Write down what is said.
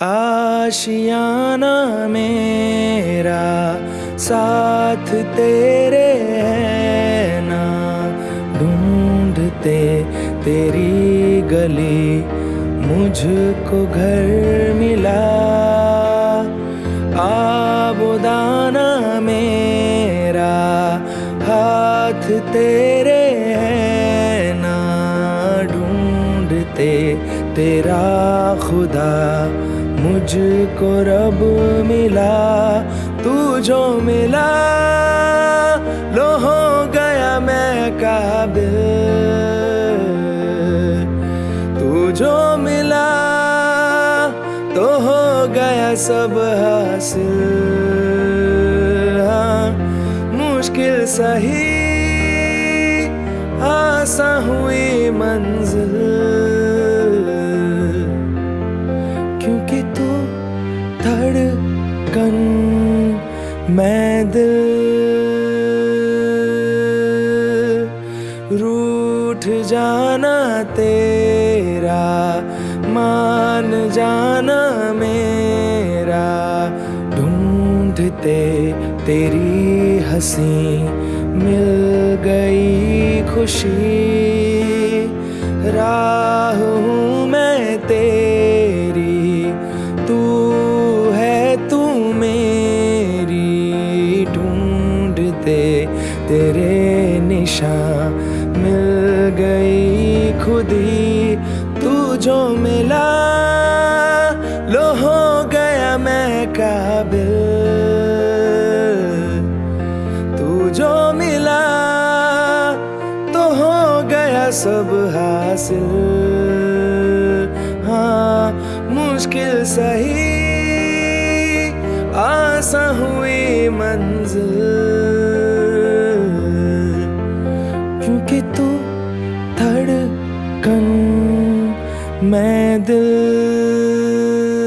आशियाना मेरा साथ तेरे है ना ढूंढते तेरी गली मुझको घर मिला। आबुदाना मेरा हाथ तेरे है ना ढूंढते तेरा खुदा मुझको रब मिला तू जो मिला। लो हो गया मैं काबिल। तू जो मिला तो हो गया सब हासिल। हाँ मुश्किल सही, आसा हुई मंजिल। धड़कन, मैं दिल रूठ जाना तेरा, मान जाना मेरा, ढूंढते तेरी हँसी मिल गई खुशी राह तेरे निशान मिल गई खुदी। तू जो मिला, लो हो गया मैं काबिल। तू जो मिला तो हो गया सब हासिल। हाँ मुश्किल सही, आसा हुई मंजिल। मैं दिल